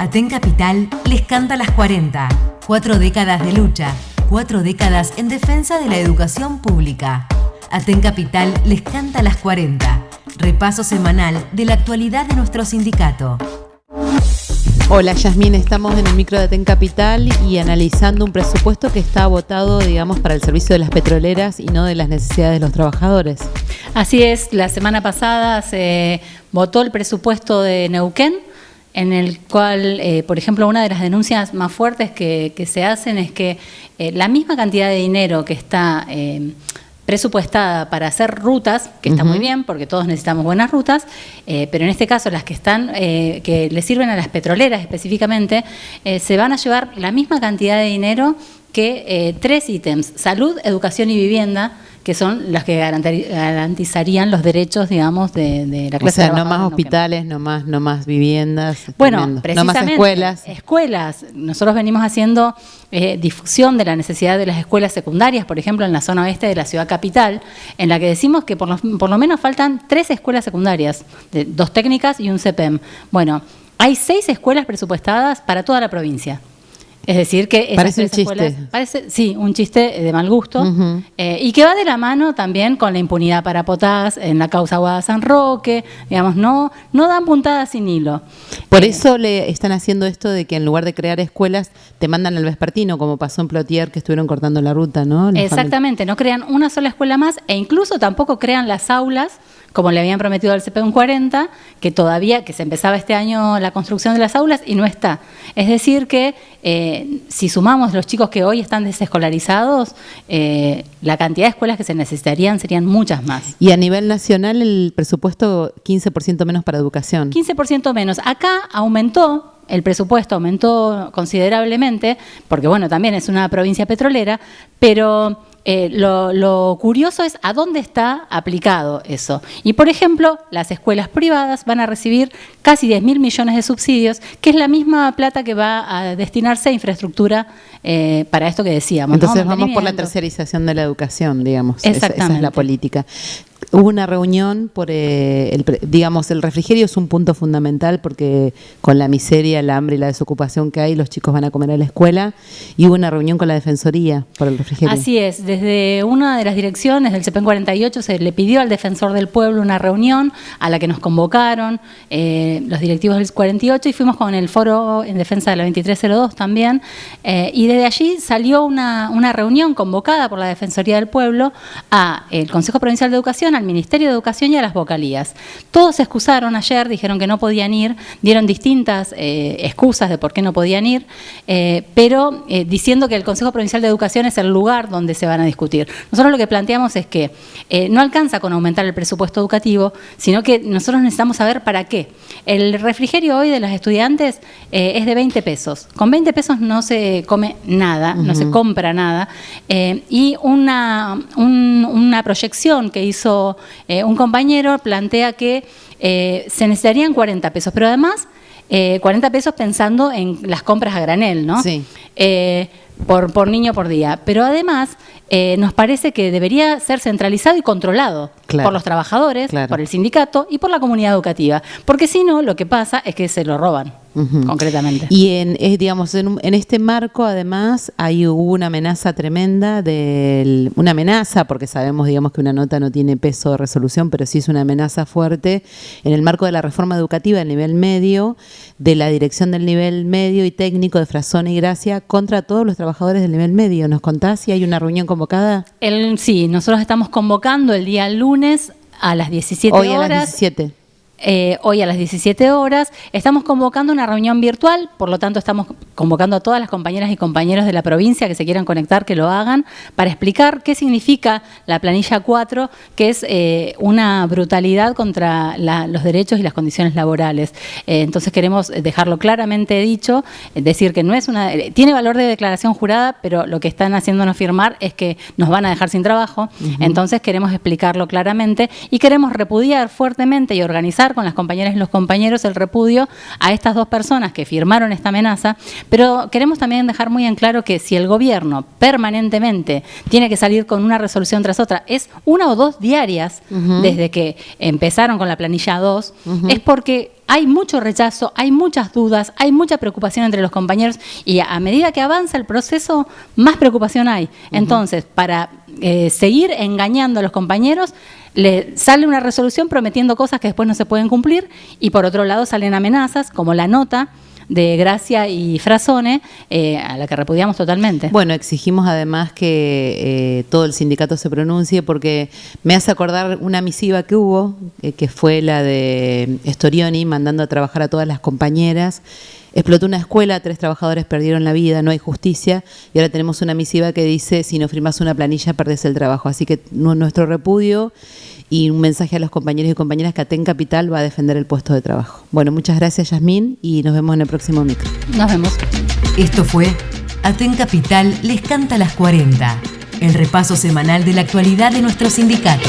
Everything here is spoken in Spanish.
Aten Capital les canta las 40. Cuatro décadas de lucha, cuatro décadas en defensa de la educación pública. Aten Capital les canta las 40. Repaso semanal de la actualidad de nuestro sindicato. Hola Yasmín, estamos en el micro de Aten Capital y analizando un presupuesto que está votado, digamos, para el servicio de las petroleras y no de las necesidades de los trabajadores. Así es, la semana pasada se votó el presupuesto de Neuquén, en el cual, eh, por ejemplo, una de las denuncias más fuertes que, se hacen es que eh, la misma cantidad de dinero que está eh, presupuestada para hacer rutas, que está muy bien, porque todos necesitamos buenas rutas, pero en este caso las que están, que le sirven a las petroleras específicamente, se van a llevar la misma cantidad de dinero que tres ítems, salud, educación y vivienda, que son las que garantizarían los derechos, digamos, de, la clase O sea, no más hospitales, no más, no más viviendas. Bueno, precisamente. No más escuelas. Escuelas. Nosotros venimos haciendo eh, difusión de la necesidad de las escuelas secundarias, por ejemplo, en la zona oeste de la ciudad capital, en la que decimos que por lo, por lo menos faltan tres escuelas secundarias, de, dos técnicas y un CPEM. Bueno, hay seis escuelas presupuestadas para toda la provincia. Es decir, que... Parece un chiste. Parece, sí, un chiste de mal gusto. Eh, y que va de la mano también con la impunidad para Potás en la causa Guada San Roque. Digamos, no, no dan puntadas sin hilo. Por eh, eso le están haciendo esto de que en lugar de crear escuelas, te mandan al vespertino, como pasó en Plotier, que estuvieron cortando la ruta, ¿no? Exactamente, no crean una sola escuela más e incluso tampoco crean las aulas como le habían prometido al CPM 40, que todavía, que se empezaba este año la construcción de las aulas y no está. Es decir que eh, si sumamos los chicos que hoy están desescolarizados, eh, la cantidad de escuelas que se necesitarían serían muchas más. Y a nivel nacional el presupuesto 15% menos para educación. 15% menos. Acá aumentó el presupuesto aumentó considerablemente, porque bueno, también es una provincia petrolera, pero eh, lo, curioso es a dónde está aplicado eso. Y, por ejemplo, las escuelas privadas van a recibir casi 10 mil millones de subsidios, que es la misma plata que va a destinarse a infraestructura eh, para esto que decíamos. Entonces vamos por la tercerización de la educación, digamos. Exactamente. esa es la política hubo una reunión por, eh, el, digamos, el refrigerio es un punto fundamental porque con la miseria, el hambre y la desocupación que hay, los chicos van a comer a la escuela y hubo una reunión con la Defensoría por el refrigerio. Así es, desde una de las direcciones del CEPEN 48 se le pidió al Defensor del Pueblo una reunión a la que nos convocaron eh, los directivos del 48 y fuimos con el foro en defensa de la 2302 también eh, y desde allí salió una, una reunión convocada por la Defensoría del Pueblo a el Consejo Provincial de Educación, al Ministerio de Educación y a las vocalías. Todos se excusaron ayer, dijeron que no podían ir, dieron distintas eh, excusas de por qué no podían ir, eh, pero eh, diciendo que el Consejo Provincial de Educación es el lugar donde se van a discutir. Nosotros lo que planteamos es que no alcanza con aumentar el presupuesto educativo, sino que nosotros necesitamos saber para qué. El refrigerio hoy de los estudiantes es de 20 pesos. Con 20 pesos no se come nada, no se compra nada, y una, una proyección que hizo eh, un compañero plantea que eh, se necesitarían 40 pesos, pero además 40 eh, pesos pensando en las compras a granel, ¿no? Sí. por, por niño por día. Pero además nos parece que debería ser centralizado y controlado por los trabajadores, por el sindicato y por la comunidad educativa. Porque si no, lo que pasa es que se lo roban concretamente. Y en, digamos, en, este marco, además, hay hubo una amenaza tremenda, del, una amenaza, porque sabemos, digamos, que una nota no tiene peso de resolución, pero sí es una amenaza fuerte, en el marco de la reforma educativa del nivel medio, de la dirección del nivel medio y técnico de Frazón y Gracia contra todos los trabajadores del nivel medio. ¿Nos contás si hay una reunión convocada? El, sí, nosotros estamos convocando el día lunes a las 17 Hoy horas. a las 17. Eh, hoy a las 17 horas. Estamos convocando una reunión virtual, por lo tanto estamos convocando a todas las compañeras y compañeros de la provincia que se quieran conectar, que lo hagan, para explicar qué significa la planilla 4, que es eh, una brutalidad contra los derechos y las condiciones laborales. Eh, entonces queremos dejarlo claramente dicho, decir que no es una... tiene valor de declaración jurada, pero lo que están haciéndonos firmar es que nos van a dejar sin trabajo. Entonces queremos explicarlo claramente y queremos repudiar fuertemente y organizar manifestar con las compañeras y los compañeros el repudio a estas dos personas que firmaron esta amenaza, pero queremos también dejar muy en claro que si el gobierno permanentemente tiene que salir con una resolución tras otra, es una o dos diarias desde que empezaron con la planilla 2, es porque hay mucho rechazo, hay muchas dudas, hay mucha preocupación entre los compañeros y a medida que avanza el proceso, más preocupación hay. Entonces, para eh, seguir engañando a los compañeros, le sale una resolución prometiendo cosas que después no se pueden cumplir y por otro lado salen amenazas como la nota de Gracia y Frasone, eh, a la que repudiamos totalmente. Bueno, exigimos además que eh, todo el sindicato se pronuncie porque me hace acordar una misiva que hubo, eh, que fue la de Storioni mandando a trabajar a todas las compañeras. Explotó una escuela, tres trabajadores perdieron la vida, no hay justicia y ahora tenemos una misiva que dice si no firmas una planilla perdés el trabajo. Así que nuestro repudio y un mensaje a los compañeros y compañeras que Aten Capital va a defender el puesto de trabajo. Bueno, muchas gracias Yasmín y nos vemos en el próximo micro. Nos vemos. Esto fue Aten Capital les canta las 40, el repaso semanal de la actualidad de nuestro sindicato.